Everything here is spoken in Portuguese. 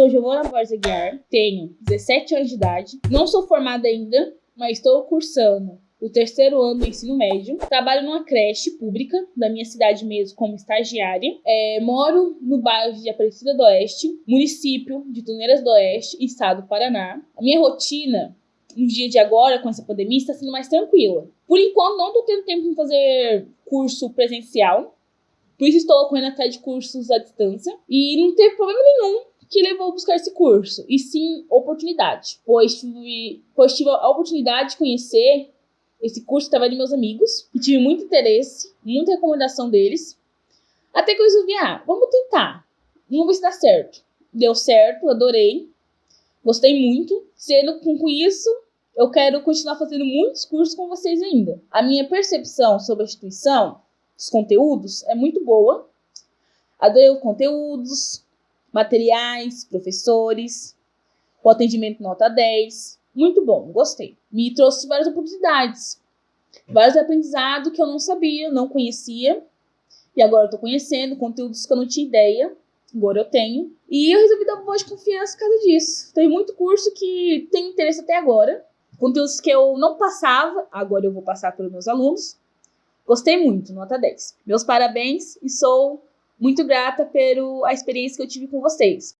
Sou Giovana Borges Aguiar, tenho 17 anos de idade, não sou formada ainda, mas estou cursando o terceiro ano do ensino médio. Trabalho numa creche pública da minha cidade mesmo como estagiária. É, moro no bairro de Aparecida do Oeste, município de Tuneiras do Oeste, estado do Paraná. A minha rotina no dia de agora, com essa pandemia, está sendo mais tranquila. Por enquanto, não estou tendo tempo de fazer curso presencial, por isso estou correndo atrás de cursos à distância. E não teve problema nenhum que levou a buscar esse curso, e sim oportunidade, pois tive, pois tive a oportunidade de conhecer esse curso através de meus amigos, e tive muito interesse, muita recomendação deles, até que eu resolvi, ah, vamos tentar, vamos ver se dá certo. Deu certo, adorei, gostei muito, sendo com isso, eu quero continuar fazendo muitos cursos com vocês ainda. A minha percepção sobre a instituição, os conteúdos, é muito boa, adorei os conteúdos, materiais, professores, o atendimento nota 10. Muito bom, gostei. Me trouxe várias oportunidades, vários aprendizados que eu não sabia, não conhecia. E agora eu tô conhecendo conteúdos que eu não tinha ideia. Agora eu tenho. E eu resolvi dar uma voz de confiança por causa disso. Tem muito curso que tem interesse até agora. Conteúdos que eu não passava, agora eu vou passar para os meus alunos. Gostei muito, nota 10. Meus parabéns e sou muito grata pela experiência que eu tive com vocês.